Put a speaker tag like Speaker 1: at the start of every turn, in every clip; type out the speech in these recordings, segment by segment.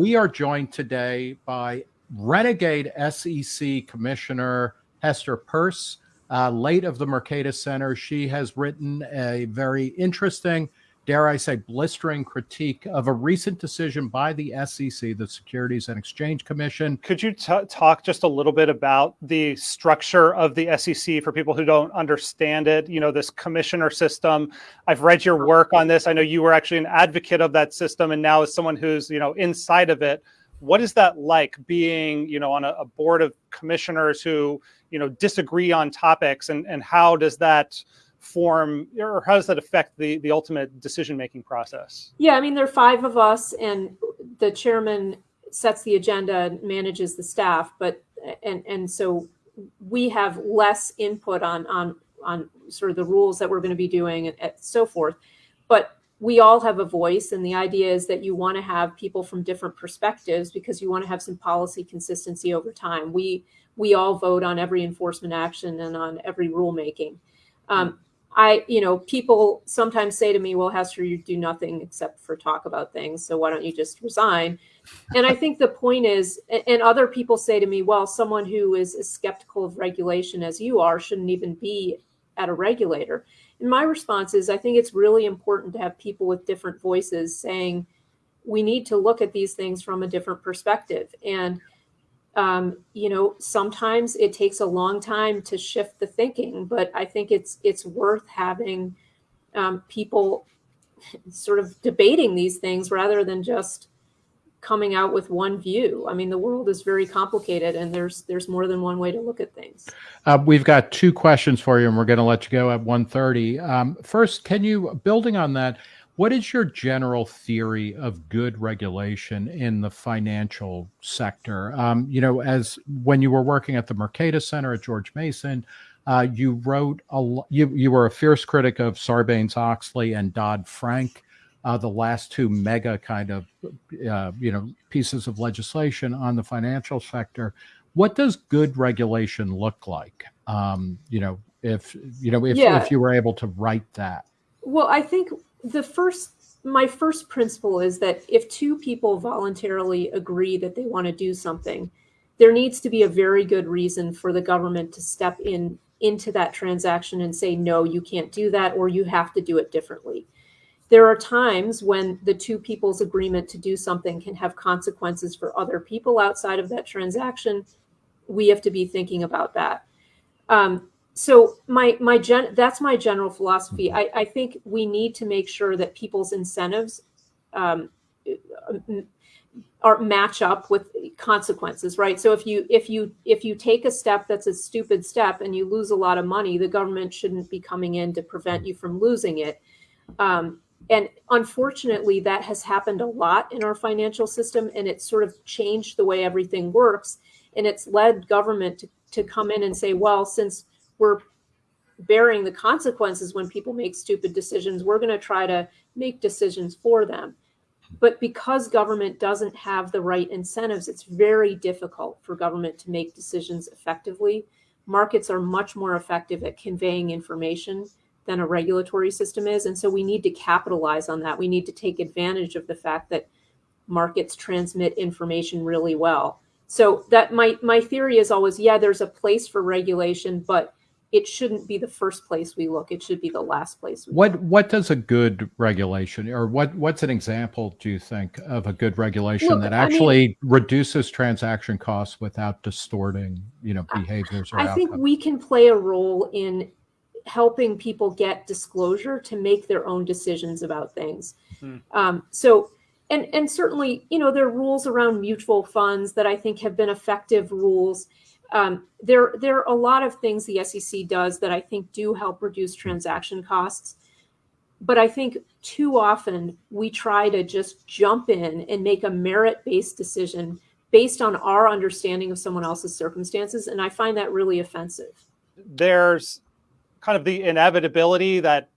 Speaker 1: We are joined today by renegade SEC Commissioner Hester Peirce, uh, late of the Mercatus Center. She has written a very interesting dare I say, blistering critique of a recent decision by the SEC, the Securities and Exchange Commission.
Speaker 2: Could you talk just a little bit about the structure of the SEC for people who don't understand it? You know, this commissioner system. I've read your work on this. I know you were actually an advocate of that system, and now as someone who's you know inside of it, what is that like being you know on a, a board of commissioners who you know disagree on topics, and and how does that form or how does that affect the the ultimate decision making process?
Speaker 3: Yeah i mean there are five of us and the chairman sets the agenda and manages the staff but and and so we have less input on on on sort of the rules that we're going to be doing and, and so forth. But we all have a voice and the idea is that you want to have people from different perspectives because you want to have some policy consistency over time. We we all vote on every enforcement action and on every rulemaking. Um, I, you know, people sometimes say to me, well, Hester, you do nothing except for talk about things. So why don't you just resign? And I think the point is, and other people say to me, well, someone who is as skeptical of regulation as you are shouldn't even be at a regulator. And my response is, I think it's really important to have people with different voices saying, we need to look at these things from a different perspective. And um, you know, sometimes it takes a long time to shift the thinking, but I think it's it's worth having um, people sort of debating these things rather than just coming out with one view. I mean, the world is very complicated, and there's there's more than one way to look at things.
Speaker 1: Uh, we've got two questions for you, and we're going to let you go at 1.30. Um, first, can you, building on that, what is your general theory of good regulation in the financial sector? Um, you know, as when you were working at the Mercatus Center at George Mason, uh, you wrote a you you were a fierce critic of Sarbanes Oxley and Dodd Frank, uh, the last two mega kind of uh, you know pieces of legislation on the financial sector. What does good regulation look like? Um, you know, if you know if yeah. if you were able to write that.
Speaker 3: Well, I think the first my first principle is that if two people voluntarily agree that they want to do something, there needs to be a very good reason for the government to step in into that transaction and say, no, you can't do that, or you have to do it differently. There are times when the two people's agreement to do something can have consequences for other people outside of that transaction. We have to be thinking about that. Um, so my my gen that's my general philosophy. Mm-hmm. I, I think we need to make sure that people's incentives um, are match up with consequences, right? So if you if you if you take a step that's a stupid step and you lose a lot of money, the government shouldn't be coming in to prevent you from losing it. Um, and unfortunately, that has happened a lot in our financial system, and it's sort of changed the way everything works. And it's led government to, to come in and say, well, since we're bearing the consequences when people make stupid decisions. We're going to try to make decisions for them. But because government doesn't have the right incentives, it's very difficult for government to make decisions effectively. Markets are much more effective at conveying information than a regulatory system is. And so we need to capitalize on that. We need to take advantage of the fact that markets transmit information really well. So that my my theory is always, yeah, there's a place for regulation, but it shouldn't be the first place we look. It should be the last place.
Speaker 1: what look. What does a good regulation, or what what's an example? Do you think of a good regulation look, that actually I mean, reduces transaction costs without distorting, you know, behaviors?
Speaker 3: I, I think we can play a role in helping people get disclosure to make their own decisions about things. Mm-hmm. Um, so. And, and certainly, you know, there are rules around mutual funds that I think have been effective rules um, there, there are a lot of things the SEC does that I think do help reduce transaction costs. But I think too often we try to just jump in and make a merit based decision based on our understanding of someone else's circumstances. And I find that really offensive.
Speaker 2: There's kind of the inevitability that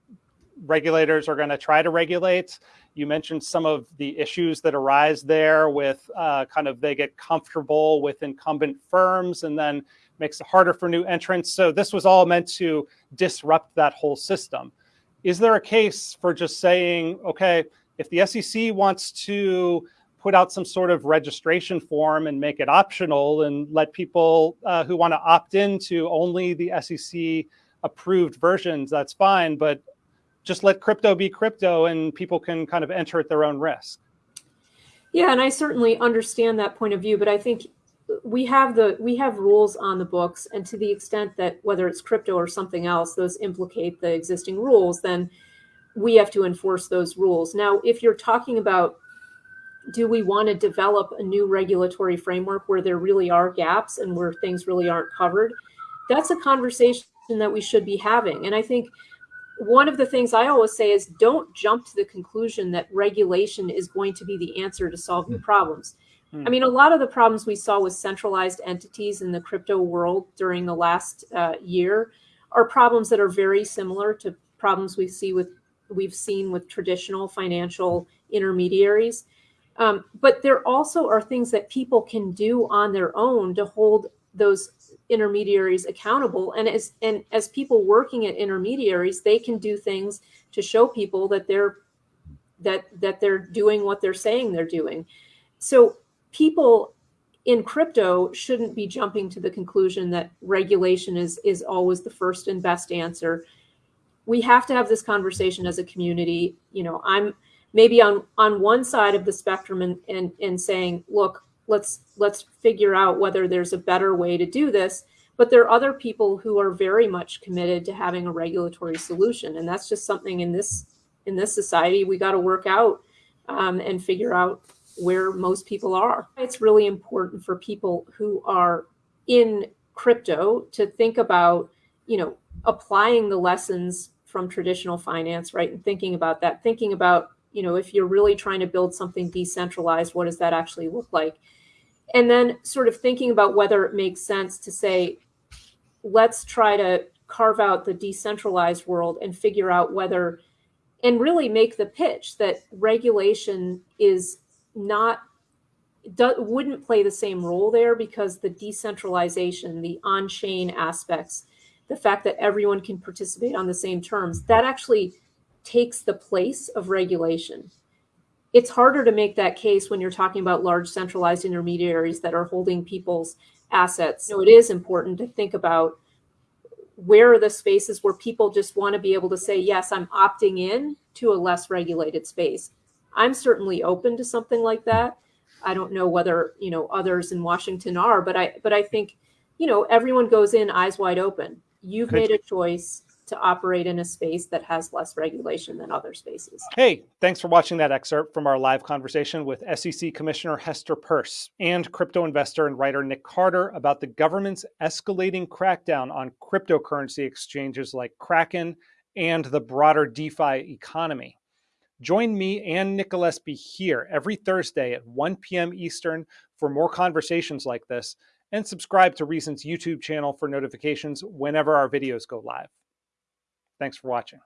Speaker 2: regulators are going to try to regulate. You mentioned some of the issues that arise there with uh, kind of they get comfortable with incumbent firms and then makes it harder for new entrants. So this was all meant to disrupt that whole system. Is there a case for just saying, okay, if the SEC wants to put out some sort of registration form and make it optional and let people uh, who want to opt into only the SEC approved versions, that's fine. But just let crypto be crypto and people can kind of enter at their own risk.
Speaker 3: Yeah, and I certainly understand that point of view, but I think we have the we have rules on the books, and to the extent that whether it's crypto or something else, those implicate the existing rules, then we have to enforce those rules. Now, if you're talking about do we want to develop a new regulatory framework where there really are gaps and where things really aren't covered, that's a conversation that we should be having. And I think one of the things I always say is don't jump to the conclusion that regulation is going to be the answer to solve your problems. I mean, a lot of the problems we saw with centralized entities in the crypto world during the last uh, year are problems that are very similar to problems we see with we've seen with traditional financial intermediaries. Um, but there also are things that people can do on their own to hold those intermediaries accountable. And as and as people working at intermediaries, they can do things to show people that they're that that they're doing what they're saying they're doing. So people in crypto shouldn't be jumping to the conclusion that regulation is is always the first and best answer. We have to have this conversation as a community. You know, I'm maybe on on one side of the spectrum and and, and saying, look, let's let's figure out whether there's a better way to do this. But there are other people who are very much committed to having a regulatory solution, and that's just something in this in this society we got to work out um, and figure out where most people are. It's really important for people who are in crypto to think about, you know, applying the lessons from traditional finance, right? And thinking about that, thinking about, you know, if you're really trying to build something decentralized, what does that actually look like? And then sort of thinking about whether it makes sense to say, let's try to carve out the decentralized world and figure out whether and really make the pitch that regulation is not do, wouldn't play the same role there because the decentralization, the on-chain aspects, the fact that everyone can participate on the same terms, that actually takes the place of regulation. It's harder to make that case when you're talking about large centralized intermediaries that are holding people's assets. So it is important to think about where are the spaces where people just want to be able to say, yes, I'm opting in to a less regulated space. I'm certainly open to something like that. I don't know whether, you know, others in Washington are, but I but I think, you know, everyone goes in eyes wide open. You've
Speaker 2: Could-
Speaker 3: made a choice to operate in a space that has less regulation than other spaces.
Speaker 2: Hey, thanks for watching that excerpt from our live conversation with SEC Commissioner Hester Peirce and crypto investor and writer Nic Carter about the government's escalating crackdown on cryptocurrency exchanges like Kraken and the broader DeFi economy. Join me and Nick Gillespie here every Thursday at 1 p.m. Eastern for more conversations like this, and subscribe to Reason's YouTube channel for notifications whenever our videos go live. Thanks for watching.